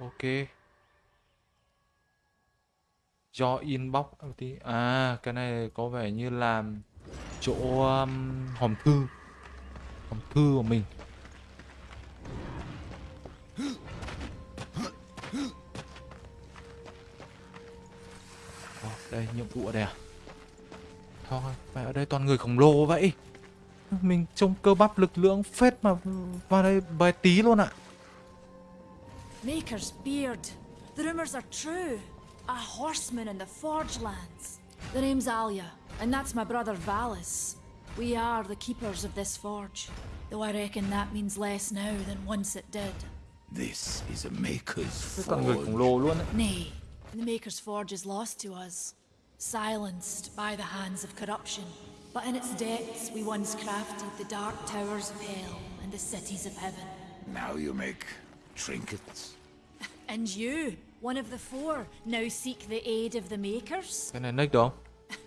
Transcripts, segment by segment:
Ok. Do inbox tí. À, cái này có vẻ như là chỗ um, hòm thư. Hòm thư của mình. Đây nhiệm vụ ở đây à? Thôi, mẹ ở đây toàn người khổng lồ vậy. Mình trông cơ bắp lực lượng phết mà vào đây bài tí luôn ạ. Maker's beard. The rumors are true. A horseman in the Forge lands. The name's Alia, and that's my brother Valis. We are the keepers of this forge, though I reckon that means less now than once it did. This is a maker's Toàn người khổng forge. lồ luôn ạ. Nay, the Maker's Forge is lost to us, silenced by the hands of corruption. But in its depths, we once crafted the dark towers of hell and the cities of heaven. Now you make trinkets. And you, one of the four, now seek the aid of the Makers? Cái này nick được?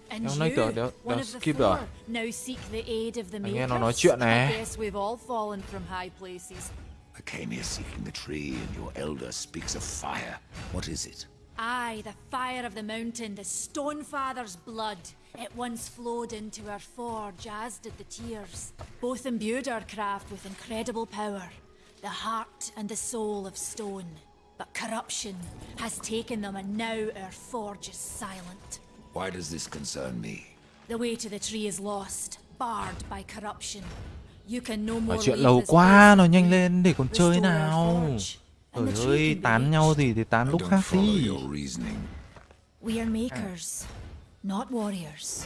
And Đéo nói you, đéo- one đéo of the skip four, now seek the aid of the Anh nghe Makers? nó nói chuyện nè. I guess we've all fallen from high places. I came here seeking the tree, and your elder speaks of fire. What is it? Aye, the fire of the mountain, the Stonefather's blood. It once flowed into our forge, as did the tears. Both imbued our craft with incredible power, the heart and the soul of stone. But corruption has taken them, and now our forge is silent. Why does this concern me? The way to the tree is lost, barred by corruption. You can no more chuyện lâu quá, than nhanh lên để còn chơi nào. Trời ơi, tán nhau reached. thì tán lúc khác đi. We are makers, not warriors.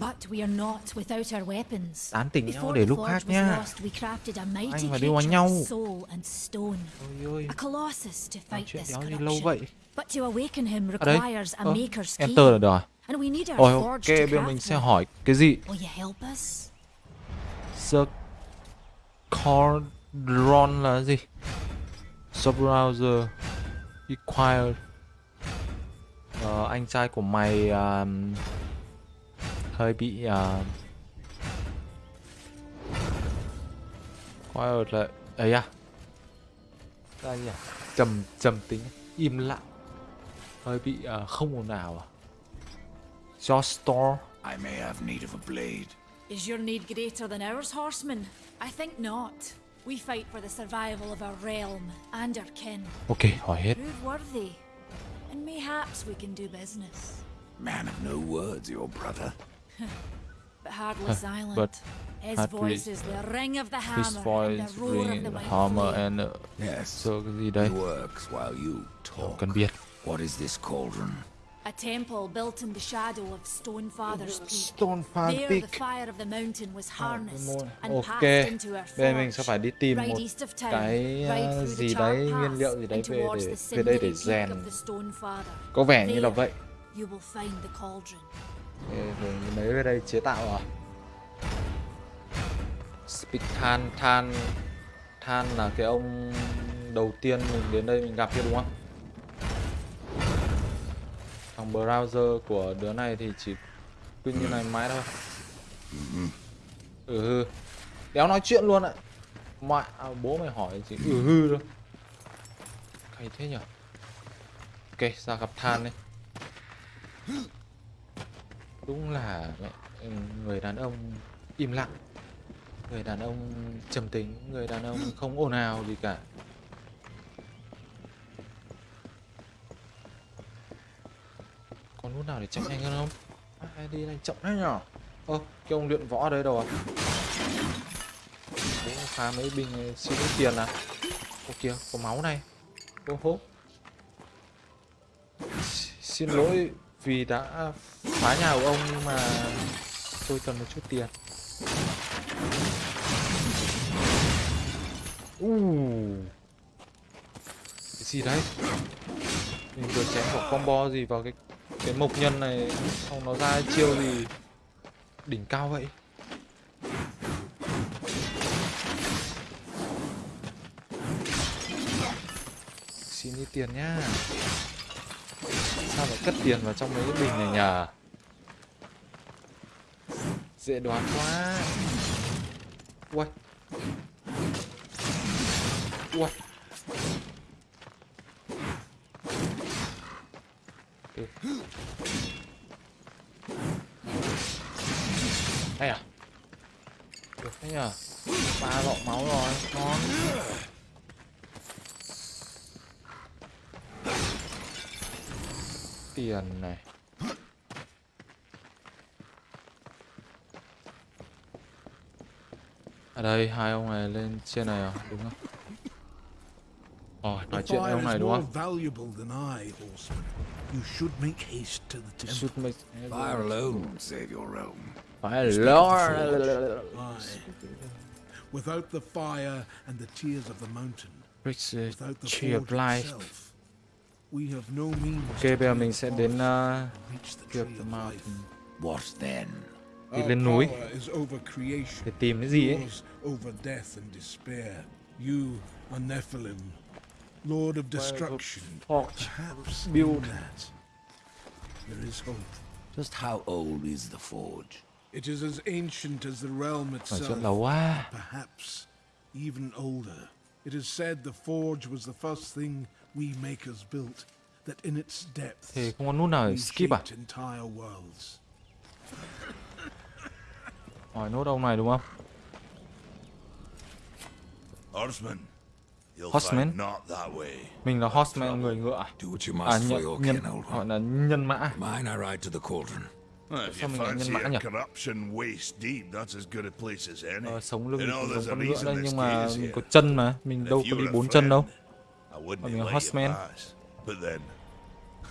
But we are not without our weapons. Tán tỉnh nhau Before để lúc khác mighty Anh và đi đánh nhau. Ôi to nói fight chuyện this đéo gì lâu vậy. But to awaken him Ở đây, requires a Ơ, maker's key. enter là được? And we need our Ôi ok, bây mình sẽ hỏi cái gì? Will you help us? The Cordron là gì? Subbrowser Required Ờ, anh trai của mày à, hơi bị à, Required là ấy à? Là gì à? Trầm trầm tính, im lặng, hơi bị à, không ồn ào à? Josh Store I may have need of a blade. Is your need greater than ours, horseman? I think not. We fight for the survival of our realm and our kin. Ok, hỏi hết. Prove worthy, and mayhaps we can do business. Man of no words, your brother. But silent. but His voice is the ring of the hammer His and voice the roar of ring the mighty hammer and uh, Yes. so cái gì works while you talk. cần biết. What is this cauldron? A temple built in the shadow of Stonefather's Peak. Stone Fan There, Peak. the fire of the mountain was harnessed môn- and ok. passed into our mình forge. sẽ phải đi tìm Right một east of town, cái ride uh, through the gì đấy, nguyên liệu gì đấy and về towards để the về đây để peak rèn. of the Stonefather. Có vẻ như là There, vậy. You will find the cauldron. Lấy về đây chế tạo à? Speak than, than, than là cái ông đầu tiên mình đến đây mình gặp kia đúng không? Thằng browser của đứa này thì chỉ quy như này mãi thôi. Ừ hư. Đéo nói chuyện luôn ạ. Mẹ, à, bố mày hỏi chỉ ừ hư thôi. Hay thế nhở? Ok, ra gặp than đi. Đúng là ừ, người đàn ông im lặng. Người đàn ông trầm tính, người đàn ông không ồn ào gì cả. Còn nút nào để chạy nhanh hơn không? Ai đi nhanh chậm thế nhở? Ơ, cái ông luyện võ ở đây đâu à? Bố phá mấy bình ờ, xin ít tiền à? Ô kìa, có máu này. Ô hô. Xin lỗi vì đã phá nhà của ông nhưng mà tôi cần một chút tiền. Uh. Cái gì đấy? Mình vừa chém một combo gì vào cái cái mộc nhân này, xong nó ra chiêu gì đỉnh cao vậy? Xin đi tiền nhá. Sao phải cất tiền vào trong mấy cái bình này nhờ Dễ đoán quá. Ui Ui ừ. Hay à? Được thế nhờ Ba lọ máu rồi. Ngon. Tiền này ở đây hai ông này lên trên này à đúng không Ồ, nói chuyện với fire ông này đúng không? Fire alone save your realm. Lord. Aye. Without the fire and the tears of the mountain, without the tree of life. Ok, to bây giờ clear mình sẽ đến uh, and reach the tree of the mountain What then? Đi lên núi power is over creation, để tìm cái gì ấy. over death and despair. You are Nephilim, Lord of destruction. Forge Perhaps in build. that there is hope. Just how old is the forge? It is as ancient as the realm Nói chuyện itself. lâu. Perhaps even older. It is said the forge was the first thing we makers built, that in its depths Thì không có nút nào để skip à? shaped entire worlds. Hỏi nốt ông này đúng không? Horseman. You'll Horseman? find not that way. Mình là horseman người ngựa. à? Do what you À nhân, nhân gọi là nhân mã. Mine I ride to the cauldron. Well, if Sao you mình lại nhân mã nhỉ? corruption waist deep, that's as good a place as any. Ờ, sống lưng you know, thì there's giống a con ngựa reason đấy this nhưng mà mình here. có chân mà, mình đâu if có a bốn chân đâu. Friend, I wouldn't I mean, let horseman. you pass. But then,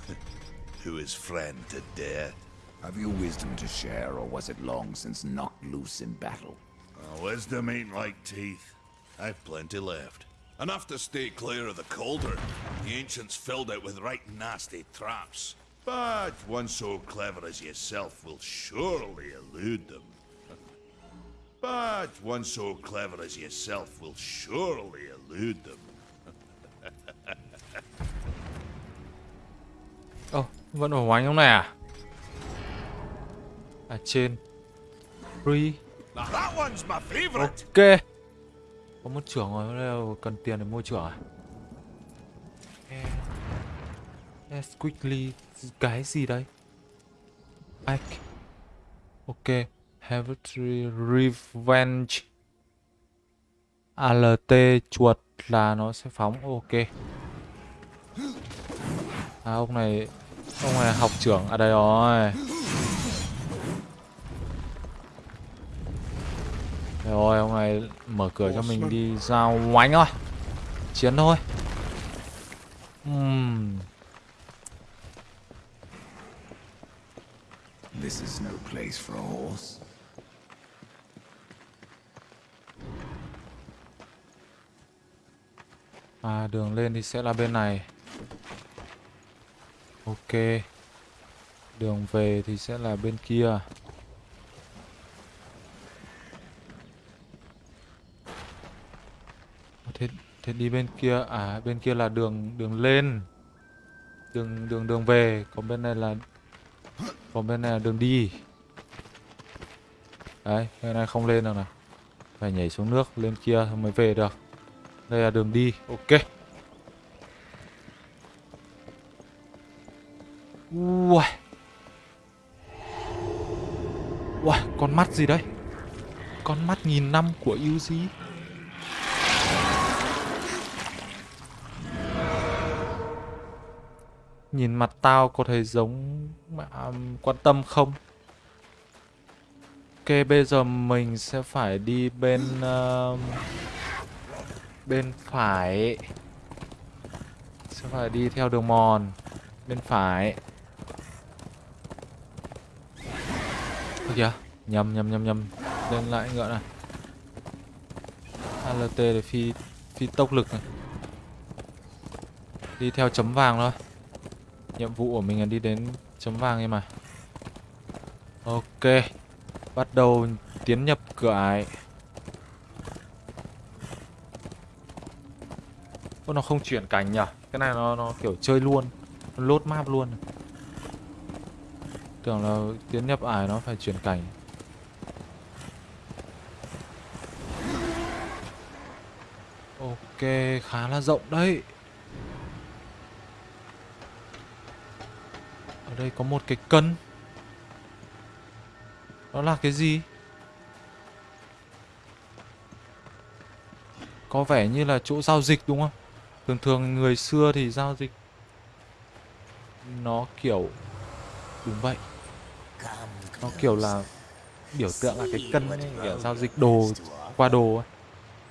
who is friend to death? Have you wisdom to share, or was it long since knocked loose in battle? Uh, wisdom ain't like teeth. I've plenty left. Enough to stay clear of the cauldron. The ancients filled it with right nasty traps. But one so clever as yourself will surely elude them. But one so clever as yourself will surely elude them. Vẫn ở hoành không này à? À trên. Free. Ok. Có một trưởng rồi, cần tiền để mua trưởng à? Eh, eh, yes, quickly. Cái gì đây? Back. Ok. Hereditary Revenge. ALT chuột là nó sẽ phóng. Ok. À ông này ông này học trưởng à đây rồi. Rồi ông này mở cửa cho mình đi giao oánh thôi. Chiến thôi. Ừm. This is no place for a horse. À đường lên thì sẽ là bên này. Ok. Đường về thì sẽ là bên kia. Thế thế đi bên kia à bên kia là đường đường lên. Đường đường đường về, còn bên này là còn bên này là đường đi. Đấy, bên này không lên được nào. Phải nhảy xuống nước lên kia mới về được. Đây là đường đi, ok. Ui. Ui, con mắt gì đấy? Con mắt nghìn năm của Yuji Nhìn mặt tao có thấy giống mà um, quan tâm không? Ok, bây giờ mình sẽ phải đi bên uh, bên phải sẽ phải đi theo đường mòn bên phải Ôi kìa. Nhầm nhầm nhầm nhầm. Lên lại ngựa này. ALT để phi phi tốc lực này. Đi theo chấm vàng thôi. Nhiệm vụ của mình là đi đến chấm vàng em mà ok. Bắt đầu tiến nhập cửa ải. Ô, nó không chuyển cảnh nhỉ? Cái này nó nó kiểu chơi luôn, nó lốt map luôn. Tưởng là tiến nhập ải nó phải chuyển cảnh. Ok, khá là rộng đấy. Ở đây có một cái cân Đó là cái gì? Có vẻ như là chỗ giao dịch đúng không? Thường thường người xưa thì giao dịch Nó kiểu Đúng vậy nó kiểu là Biểu tượng là cái cân ấy, kiểu giao dịch đồ qua đồ ấy.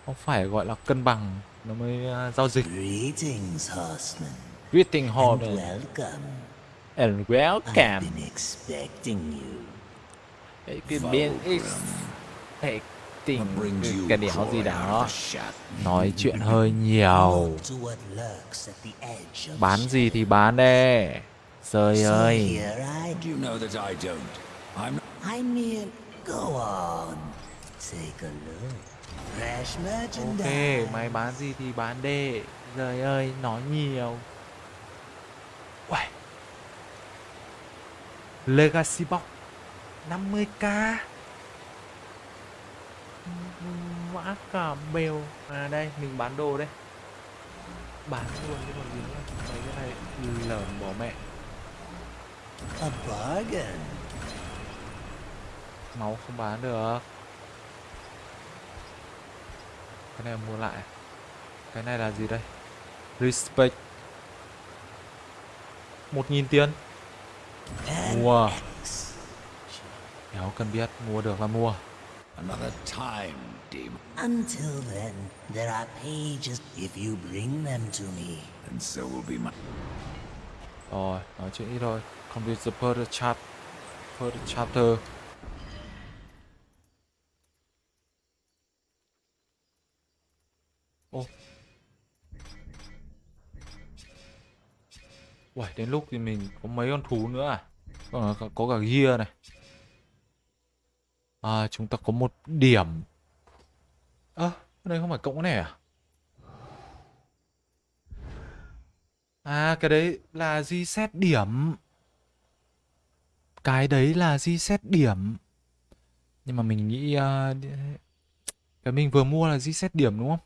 Không phải gọi là cân bằng Nó mới uh, giao dịch Greetings, horseman. And welcome. And I've welcome been expecting. Cái biến tình cái, you đéo gì đó? Nói chuyện hơi nhiều Bán gì thì bán đi Trời So ơi here I You know that I don't. I'm I mean, go on. Take a look. Fresh Ok merchandise. mày bán gì thì bán đi Trời ơi nói nhiều Uầy. Legacy Box 50k Mã cả bèo À đây mình bán đồ đây Bán luôn cái còn gì nữa Mấy cái này lởm bỏ mẹ A bargain. Máu không bán được Cái này mua lại Cái này là gì đây Respect 1.000 tiền Mua. Đéo cần biết Mua được là mua another time, demon. Until then, there are pages if you bring them to me. And so will be my. Rồi Nói chuyện ít thôi Complete the further chat Further chapter Ô Uầy, đến lúc thì mình có mấy con thú nữa à? Có, có, có cả gear này. À, chúng ta có một điểm. Ơ, à, đây không phải cộng cái này à? À, cái đấy là di xét điểm. Cái đấy là di xét điểm. Nhưng mà mình nghĩ... Uh, cái mình vừa mua là di xét điểm đúng không?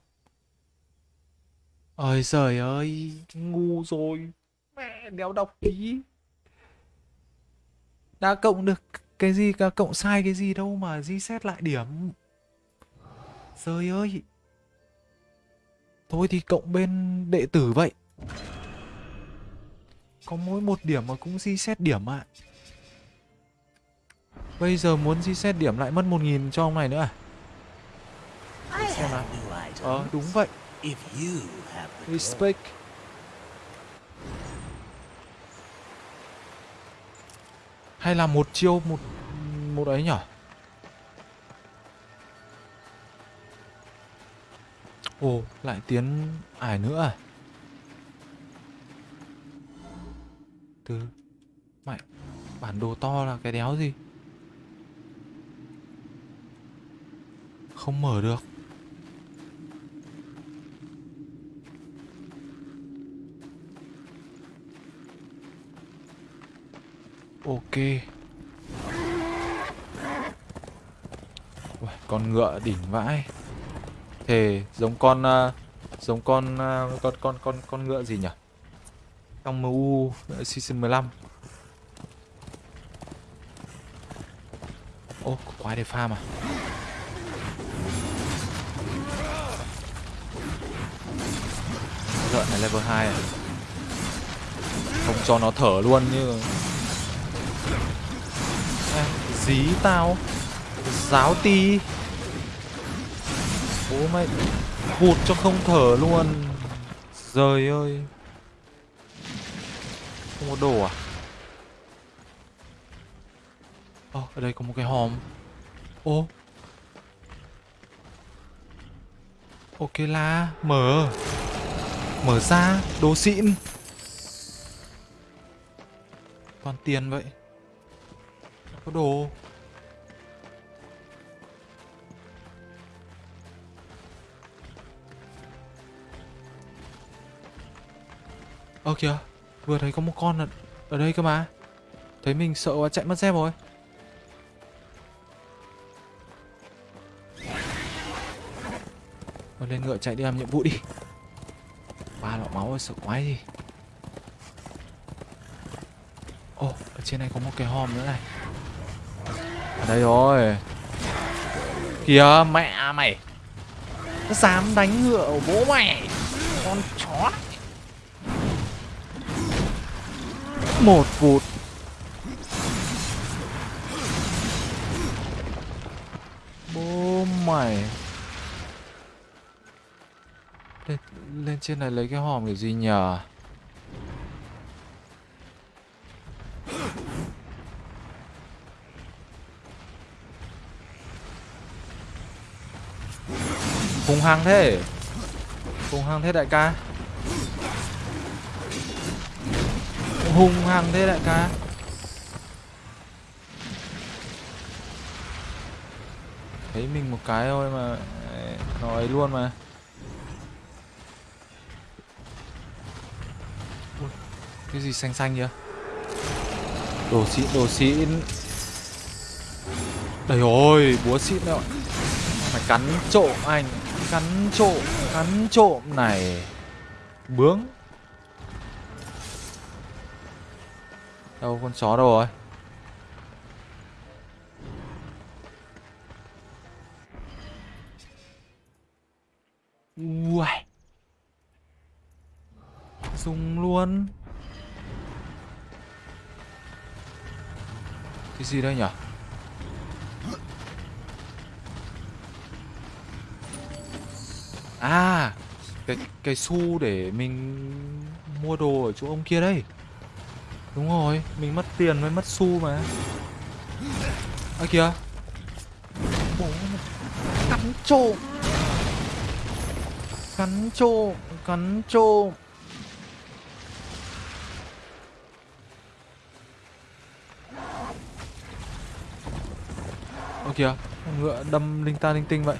Ôi trời ơi, ngu rồi. Mẹ đéo đọc tí Đã cộng được cái gì cả cộng sai cái gì đâu mà di xét lại điểm. Trời ơi. Thôi thì cộng bên đệ tử vậy. Có mỗi một điểm mà cũng di xét điểm ạ. Bây giờ muốn di xét điểm lại mất 1.000 cho ông này nữa à? Xem nào. items. Ờ đúng vậy. Respect. Hay là một chiêu một một ấy nhở? Ồ, lại tiến ải nữa à? Từ Mày bản đồ to là cái đéo gì? Không mở được. Ok Uầy, Con ngựa đỉnh vãi Thề giống con uh, Giống con uh, con con con con ngựa gì nhỉ trong MU season 15 Ô có quái để farm à? Lợn này level 2 à? Không cho nó thở luôn như À, dí tao. Giáo ti. Bố mày Hụt cho không thở luôn. Trời ơi. Không có đồ à? Ồ, ở đây có một cái hòm. Ô. Ok là Mở. Mở ra. Đồ xịn. Toàn tiền vậy. Có đồ. Ơ kìa. Vừa thấy có một con ở, ở đây cơ mà Thấy mình sợ quá chạy mất dép rồi Thôi lên ngựa chạy đi làm nhiệm vụ đi Ba lọ máu rồi sợ quái gì Ồ, ở trên này có một cái hòm nữa này. Ở đây rồi. Kìa, mẹ mày. Nó dám đánh ngựa của bố mày. Con chó Một vụt. Bố mày. Lên, lên trên này lấy cái hòm để gì nhờ? Hùng hăng thế Hùng hăng thế đại ca Hùng hằng thế đại ca. Thấy mình một cái thôi mà Nó ấy luôn mà. Ui, Cái gì xanh xanh kìa? Đồ xịn đồ xịn Đây rồi búa xịn đâu Mày cắn trộm anh Cắn trộm Cắn trộm này. Bướng. Đâu con chó đâu rồi? Ui Dùng luôn. Cái gì đây nhỉ À Cái cái xu để mình mua đồ ở chỗ ông kia đây. Đúng rồi, Mình mất tiền mới mất xu mà. Ơ, kìa. Bố Cắn trộm. Cắn trộm Cắn trộm. Ơ, kìa. Con Ngựa đâm linh ta linh tinh vậy.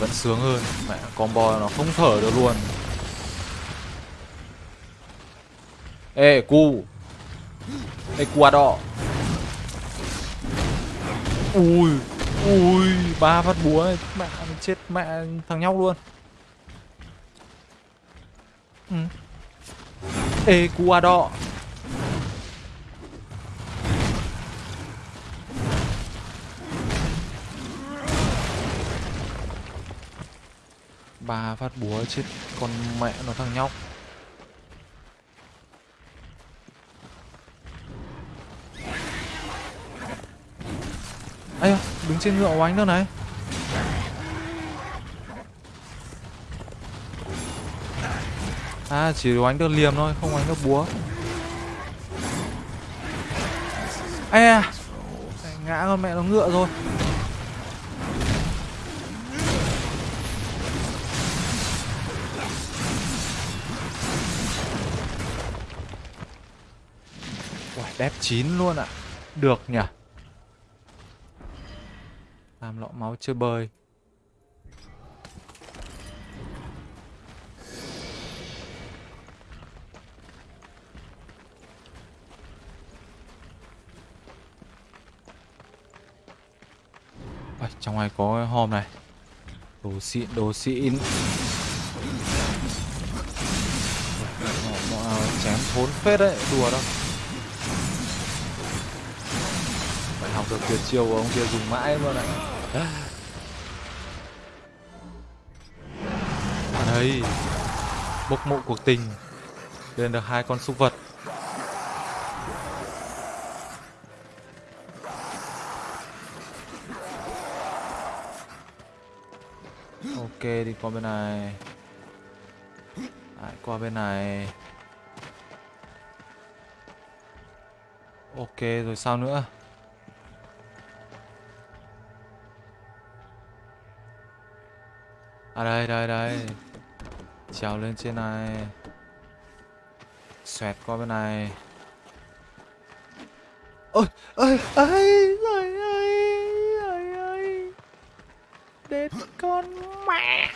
Vẫn sướng hơn. Mẹ combo nó không thở được luôn. Ê cu. Ê cua đỏ ui ui ba phát búa này, mẹ chết mẹ thằng nhóc luôn. Ừ. ê cua đỏ ba phát búa chết con mẹ nó thằng nhóc. Ây đứng trên ngựa oánh nữa này. À chỉ oánh được liềm thôi, không oánh được búa. Ây à ngã con mẹ nó ngựa rồi. Đép chín luôn ạ. Được nhỉ? Làm lọ máu chơi bơi. Ôi, trong này có hòm này. Đồ xịn, đồ xịn Chém thốn phết đấy, đùa đâu. Học được tuyệt chiêu của ông kia dùng mãi luôn ạ. Đây bốc mộ cuộc tình, lên được hai con súc vật. Ok, đi qua bên này. Lại qua bên này. Ok, rồi sao nữa? Đây đây đây. Trèo lên trên này. Xoẹt qua bên này. Ôi ơi ơi Trời ơi Trời ơi Đến con mẹ.